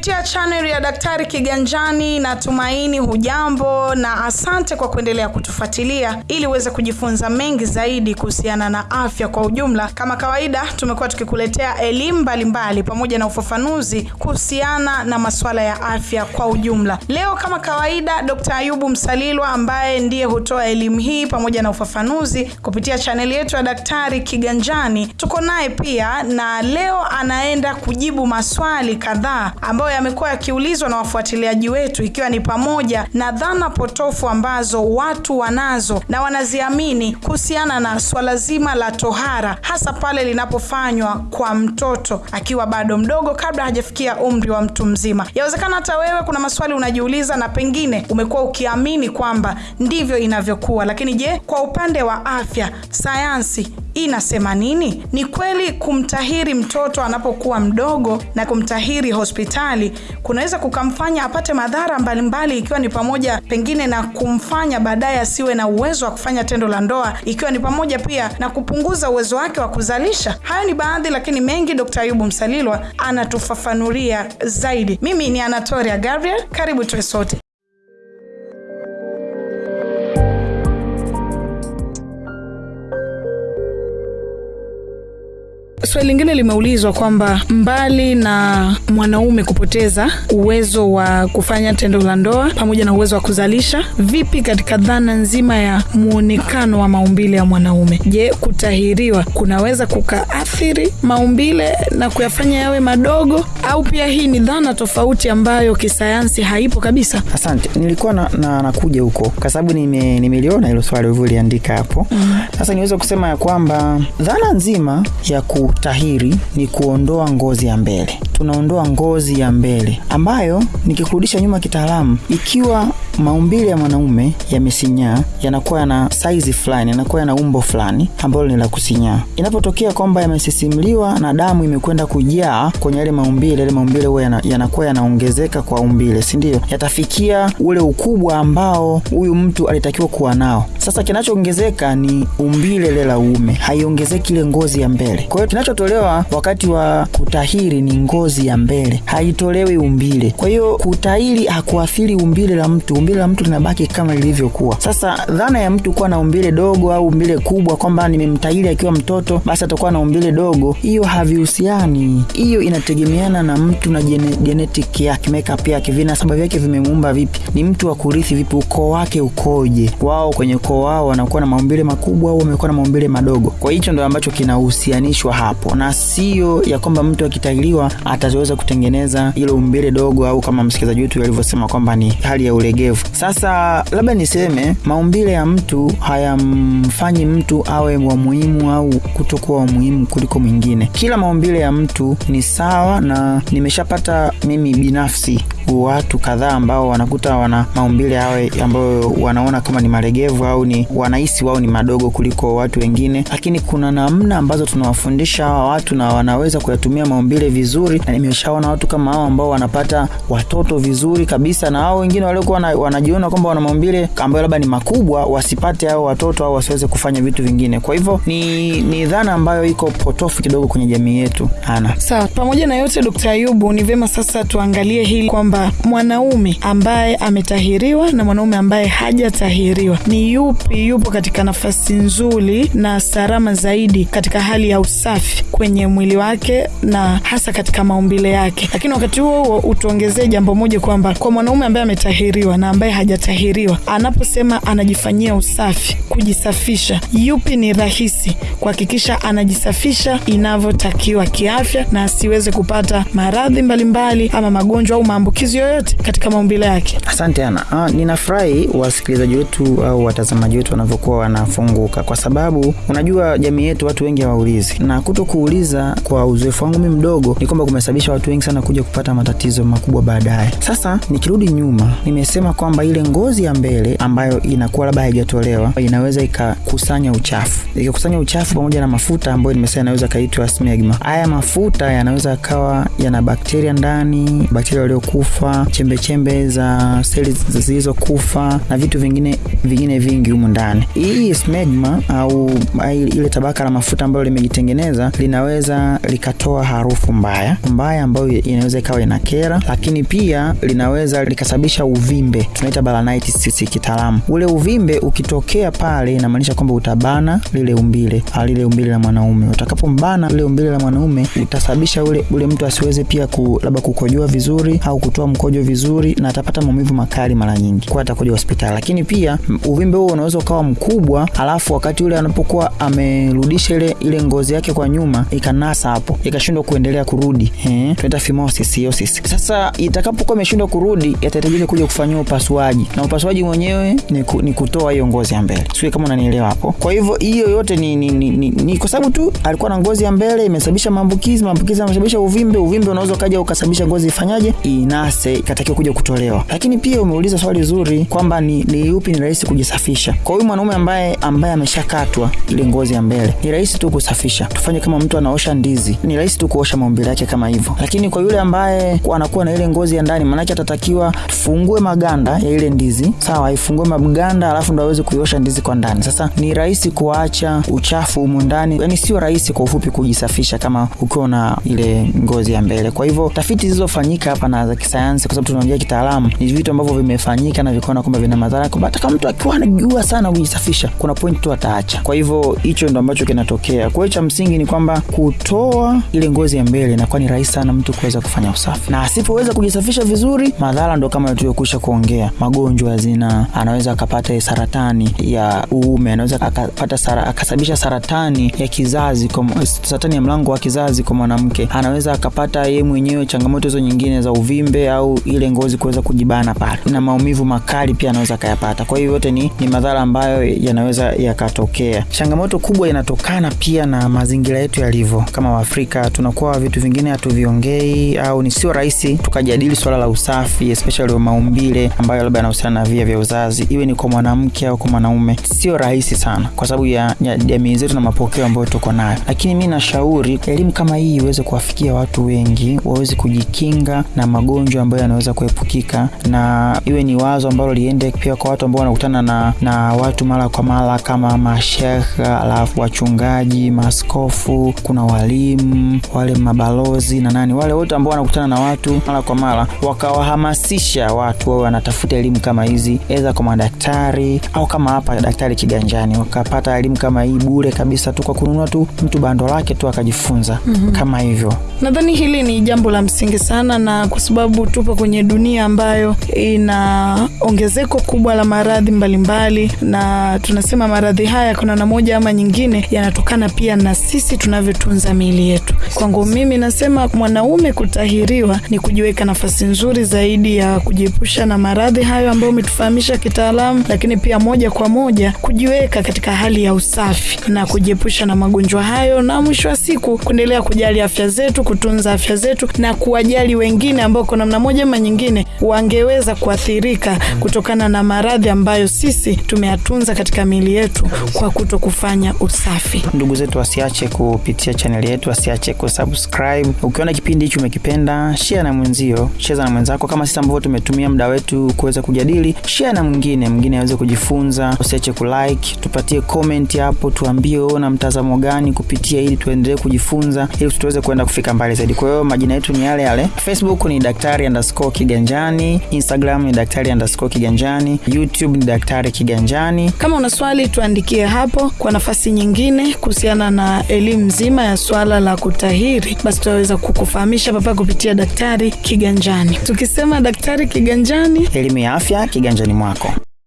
kupitia channel ya Daktari Kiganjani. na tumaini hujambo na asante kwa kuendelea kutufuatilia ili uweze kujifunza mengi zaidi kuhusiana na afya kwa ujumla. Kama kawaida, tumekuwa tukikuletea elimu mbalimbali pamoja na ufafanuzi kuhusiana na masuala ya afya kwa ujumla. Leo kama kawaida, Dr. Ayubu Msalilwa ambaye ndiye hutoa elimu hii pamoja na ufafanuzi kupitia chaneli yetu ya Daktari Kiganjani, tuko naye pia na leo anaenda kujibu maswali kadhaa ambayo yamekuwa yakiulizwa na wafuatiliaji wetu, ikiwa ni pamoja na dhana potofu ambazo watu wanazo na wanaziamini kuhusiana na swala zima la tohara, hasa pale linapofanywa kwa mtoto akiwa bado mdogo, kabla hajafikia umri wa mtu mzima. Yawezekana hata wewe kuna maswali unajiuliza na pengine umekuwa ukiamini kwamba ndivyo inavyokuwa, lakini je, kwa upande wa afya, sayansi inasema nini? Ni kweli kumtahiri mtoto anapokuwa mdogo na kumtahiri hospitali kunaweza kukamfanya apate madhara mbalimbali, ikiwa ni pamoja pengine na kumfanya baadaye asiwe na uwezo wa kufanya tendo la ndoa, ikiwa ni pamoja pia na kupunguza uwezo wake wa kuzalisha. Hayo ni baadhi, lakini mengi Dr. Ayubu Msalilwa anatufafanulia zaidi. Mimi ni Anatoria Gabriel, karibu tuwe sote. Swali lingine limeulizwa kwamba mbali na mwanaume kupoteza uwezo wa kufanya tendo la ndoa pamoja na uwezo wa kuzalisha, vipi katika dhana nzima ya mwonekano wa maumbile ya mwanaume? Je, kutahiriwa kunaweza kukaathiri maumbile na kuyafanya yawe madogo, au pia hii ni dhana tofauti ambayo kisayansi haipo kabisa? Asante, nilikuwa na, na, nakuja huko kwa sababu nime, nimeliona hilo swali ulivyoliandika hapo. Sasa niweze kusema ya kwamba dhana nzima ya kutahiri ni kuondoa ngozi ya mbele. Tunaondoa ngozi ya mbele ambayo, nikikurudisha nyuma kitaalamu, ikiwa maumbile ya mwanaume yamesinyaa, yanakuwa yana saizi fulani, yanakuwa yana umbo fulani ambalo ni la kusinyaa. Inapotokea kwamba yamesisimliwa na damu imekwenda kujaa kwenye yale maumbile, yale maumbile huwa yana, yanakuwa yanaongezeka kwa umbile, si ndio? Yatafikia ule ukubwa ambao huyu mtu alitakiwa kuwa nao. Sasa kinachoongezeka ni umbile lile la uume, haiongezeki ile ngozi ya mbele. Kwa hiyo kinachotolewa wakati wa kutahiri ni ngozi ya mbele, haitolewi umbile. Kwa hiyo kutahiri hakuathiri umbile la mtu, umbile la mtu linabaki kama lilivyokuwa. Sasa dhana ya mtu kuwa na umbile dogo au umbile kubwa, kwamba nimemtahiri akiwa mtoto basi atakuwa na umbile dogo, hiyo havihusiani. Hiyo inategemeana na mtu na gene, genetic yake, makeup yake, vinasaba vyake vimemuumba vipi, ni mtu wa kurithi vipi, ukoo wake ukoje, wao kwenye ukoo wao wanakuwa na maumbile makubwa au wamekuwa na maumbile madogo. Kwa hicho ndo ambacho kinahusianishwa hapo, na sio ya kwamba mtu akitahiriwa ataweza kutengeneza ile umbile dogo, au kama msikilizaji wetu alivyosema kwamba ni hali ya ulegevu. Sasa labda niseme maumbile ya mtu hayamfanyi mtu awe wa muhimu au kutokuwa wa muhimu kuliko mwingine. Kila maumbile ya mtu ni sawa, na nimeshapata mimi binafsi watu kadhaa ambao wanakuta wana maumbile yawe ambayo wanaona kama ni maregevu au ni wanahisi wao ni madogo kuliko watu wengine, lakini kuna namna ambazo tunawafundisha hawa watu na wanaweza kuyatumia maumbile vizuri, na nimeshaona watu kama hao ambao wanapata watoto vizuri kabisa, na hao wengine waliokuwa wanajiona kwamba wana maumbile ambayo labda ni makubwa wasipate hao watoto au wasiweze kufanya vitu vingine. Kwa hivyo ni, ni dhana ambayo iko potofu kidogo kwenye jamii yetu. Ana sawa. Pamoja na yote, Dkt. Ayubu, ni vema sasa tuangalie hili kwamba mwanaume ambaye ametahiriwa na mwanaume ambaye hajatahiriwa ni yupi yupo katika nafasi nzuri na salama zaidi katika hali ya usafi kwenye mwili wake na hasa katika maumbile yake. Lakini wakati huo huo utuongezee jambo moja kwamba kwa mwanaume ambaye ametahiriwa na ambaye hajatahiriwa, anaposema anajifanyia usafi, kujisafisha, yupi ni rahisi kuhakikisha anajisafisha inavyotakiwa kiafya na asiweze kupata maradhi mbalimbali ama magonjwa au maambukizi yoyote katika maumbile yake. Asante Ana. Ah, ninafurahi wasikilizaji wetu au watazamaji wetu wanavyokuwa wanafunguka, kwa sababu unajua jamii yetu watu wengi hawaulizi, na kuto kuuliza, kwa uzoefu wangu mi mdogo, ni kwamba kumesababisha watu wengi sana kuja kupata matatizo makubwa baadaye. Sasa nikirudi nyuma, nimesema kwamba ile ngozi ya mbele ambayo inakuwa labda haijatolewa inaweza ikakusanya uchafu, ikikusanya uchafu pamoja na mafuta ambayo nimesema inaweza kaitwa smegma. Haya mafuta yanaweza akawa yana bakteria ndani, bakteria waliokufa, chembechembe za seli zilizokufa na vitu vingine vingine vingi humu ndani. Hii smegma au ile tabaka la mafuta ambalo limejitengeneza linaweza likatoa harufu mbaya, mbaya ambayo inaweza ikawa ina kera, lakini pia linaweza likasababisha uvimbe, tunaita balanitis sisi kitaalamu. Ule uvimbe ukitokea pale, inamaanisha kwamba utabana lile umbile lile umbile la mwanaume. Utakapombana lile umbile la mwanaume, utasababisha ule ule mtu asiweze pia ku, labda kukojoa vizuri au kutoa mkojo vizuri, na atapata maumivu makali mara nyingi, kwa atakuja hospitali. Lakini pia uvimbe huo unaweza ukawa mkubwa, alafu wakati ule anapokuwa amerudisha ile ile ngozi yake kwa nyuma, ikanasa hapo, ikashindwa kuendelea kurudi, eh, tunaita phimosis hiosis. Sasa itakapokuwa imeshindwa kurudi, yatahitajika kuja kufanyiwa upasuaji, na upasuaji mwenyewe ni, ku, ni kutoa hiyo ngozi ya mbele. Sio kama unanielewa hapo. Kwa hivyo hiyo yote ni, ni, ni, ni, ni kwa sababu tu alikuwa na ngozi ya mbele imesababisha maambukizi, maambukizi yamesababisha uvimbe, uvimbe unaweza ukaja ukasababisha ngozi ifanyaje, inase, ikatakiwa kuja kutolewa. Lakini pia umeuliza swali zuri kwamba ni, ni upi ni rahisi kujisafisha. Kwa huyu mwanaume ambaye ambaye ameshakatwa ile ngozi ya mbele, ni rahisi tu kusafisha. Tufanye kama mtu anaosha ndizi, ni rahisi tu kuosha maumbile yake kama hivyo. Lakini kwa yule ambaye anakuwa na ile ngozi ya ndani, maanake atatakiwa tufungue maganda ya ile ndizi, sawa, ifungue maganda, alafu ndo aweze kuiosha ndizi kwa ndani. Sasa ni rahisi kuacha uchafu humu ndani, yani sio rahisi kwa ufupi kujisafisha kama ukiwa na ile ngozi ya mbele. Kwa hivyo tafiti zilizofanyika hapa na za kisayansi, kwa sababu tunaongea kitaalamu, ni vitu ambavyo vimefanyika na vikaona kwamba vina madhara, kwamba hata kama mtu akiwa anajua sana kujisafisha, kuna point tu ataacha. Kwa hivyo hicho ndo ambacho kinatokea. Kwa hiyo cha msingi ni kwamba kutoa ile ngozi ya mbele inakuwa ni rahisi sana mtu kuweza kufanya usafi, na asipoweza kujisafisha vizuri, madhara ndo kama tuliyokwisha kuongea, magonjwa ya zinaa, anaweza akapata saratani ya uume, anaweza akapata sara, akasababisha saratani ya kizazi kwa, saratani ya mlango wa kizazi kwa mwanamke, anaweza akapata yeye mwenyewe changamoto hizo nyingine za uvimbe au ile ngozi kuweza kujibana pale, na maumivu makali pia anaweza akayapata. Kwa hiyo yote ni, ni madhara ambayo yanaweza yakatokea. Changamoto kubwa inatokana pia na mazingira yetu yalivyo. Kama Waafrika tunakuwa vitu vingine hatuviongei, au ni sio rahisi tukajadili swala la usafi, especially maumbile ambayo labda yanahusiana na via vya uzazi, iwe ni kwa mwanamke au kwa mwanaume, sio rahisi sana kwa sababu ya jamii zetu na mapokeo ambayo tuko nayo, lakini mi nashauri elimu kama hii iweze kuwafikia watu wengi, waweze kujikinga na magonjwa ambayo yanaweza kuepukika, na iwe ni wazo ambalo liende pia kwa watu ambao wanakutana na, na watu mara kwa mara kama mashekha alafu wachungaji, maskofu kuna walimu, wale mabalozi na nani, wale wote ambao wanakutana na watu mara kwa mara, wakawahamasisha watu wawe wanatafuta elimu kama hizi, aidha kwa madaktari au kama hapa Daktari Kiganjani, wakapata elimu kama hii bure kabisa tu kwa kununua tu mtu bando lake tu akajifunza mm -hmm. kama hivyo. Nadhani hili ni jambo la msingi sana, na kwa sababu tupo kwenye dunia ambayo ina ongezeko kubwa la maradhi mbalimbali, na tunasema maradhi haya kuna na moja ama nyingine yanatokana pia na sisi tunavyotunza miili yetu. Kwangu mimi nasema mwanaume kutahiriwa ni kujiweka nafasi nzuri zaidi ya kujiepusha na maradhi hayo ambayo umetufahamisha kitaalamu, lakini pia moja kwa moja kujiweka katika hali ya usafi na kujiepusha na magonjwa hayo, na mwisho wa siku kuendelea kujali afya zetu, kutunza afya zetu na kuwajali wengine ambao kwa namna moja ama nyingine wangeweza kuathirika kutokana na maradhi ambayo sisi tumeyatunza katika miili yetu kwa kuto kufanya usafi. Ndugu zetu wasiache kupitia chaneli yetu, wasiache kusubscribe. Ukiona kipindi hichi umekipenda, share na mwenzio, cheza na mwenzako, kama sisi ambavyo tumetumia muda wetu kuweza kujadili, share na mwingine, mwingine aweze kujifunza. Usiache kulike, tupatie comment hapo, tuambie wewe una mtazamo gani kupitia, ili tuendelee kujifunza, ili tuweze kwenda kufika mbali zaidi. Kwa hiyo majina yetu ni yale yale, Facebook ni daktari underscore kiganjani, Instagram ni daktari underscore kiganjani, YouTube ni daktari kiganjani. Kama una swali tuandikie hapo. Kwa nafasi nyingine kuhusiana na elimu nzima ya swala la kutahiri, basi tutaweza kukufahamisha papa kupitia daktari kiganjani. Tukisema daktari kiganjani, elimu ya afya kiganjani mwako.